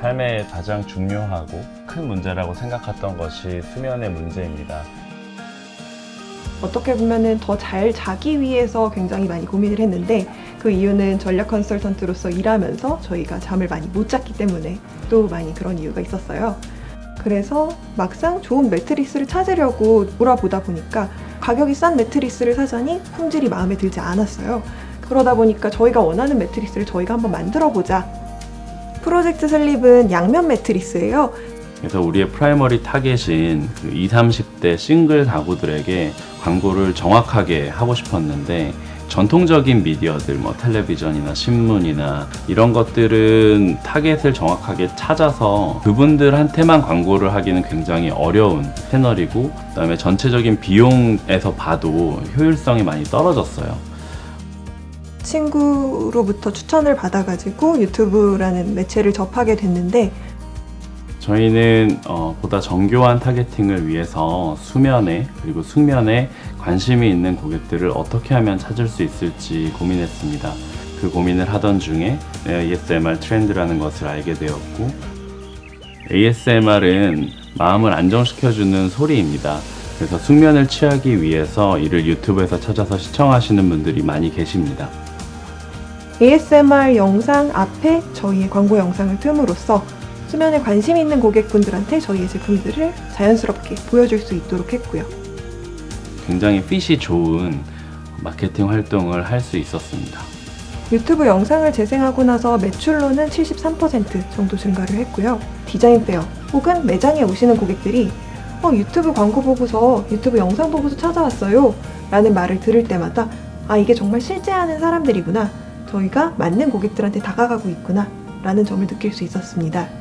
삶에 가장 중요하고 큰 문제라고 생각했던 것이 수면의 문제입니다. 어떻게 보면은 더잘 자기 위해서 굉장히 많이 고민을 했는데 그 이유는 전략 컨설턴트로서 일하면서 저희가 잠을 많이 못 잤기 때문에 또 많이 그런 이유가 있었어요. 그래서 막상 좋은 매트리스를 찾으려고 몰아보다 보니까 가격이 싼 매트리스를 사자니 품질이 마음에 들지 않았어요. 그러다 보니까 저희가 원하는 매트리스를 저희가 한번 만들어 보자. 프로젝트 슬립은 양면 매트리스예요. 그래서 우리의 primary target인 그 20, 30대 싱글 가구들에게 광고를 정확하게 하고 싶었는데 전통적인 미디어들 뭐 텔레비전이나 신문이나 이런 것들은 타겟을 정확하게 찾아서 그분들한테만 광고를 하기는 굉장히 어려운 채널이고 그다음에 전체적인 비용에서 봐도 효율성이 많이 떨어졌어요. 친구로부터 추천을 받아가지고 유튜브라는 매체를 접하게 됐는데 저희는 어, 보다 정교한 타겟팅을 위해서 수면에 그리고 숙면에 관심이 있는 고객들을 어떻게 하면 찾을 수 있을지 고민했습니다. 그 고민을 하던 중에 ASMR 트렌드라는 것을 알게 되었고 ASMR은 마음을 안정시켜주는 소리입니다. 그래서 숙면을 취하기 위해서 이를 유튜브에서 찾아서 시청하시는 분들이 많이 계십니다. ASMR 영상 앞에 저희의 광고 영상을 틈으로써 수면에 관심 있는 고객분들한테 저희의 제품들을 자연스럽게 보여줄 수 있도록 했고요. 굉장히 핏이 좋은 마케팅 활동을 할 수 있었습니다. 유튜브 영상을 재생하고 나서 매출로는 73% 정도 증가를 했고요. 디자인 페어 혹은 매장에 오시는 고객들이 어, 유튜브 광고 보고서 유튜브 영상 보고서 찾아왔어요 라는 말을 들을 때마다 아 이게 정말 실제 하는 사람들이구나 저희가 맞는 고객들한테 다가가고 있구나 라는 점을 느낄 수 있었습니다.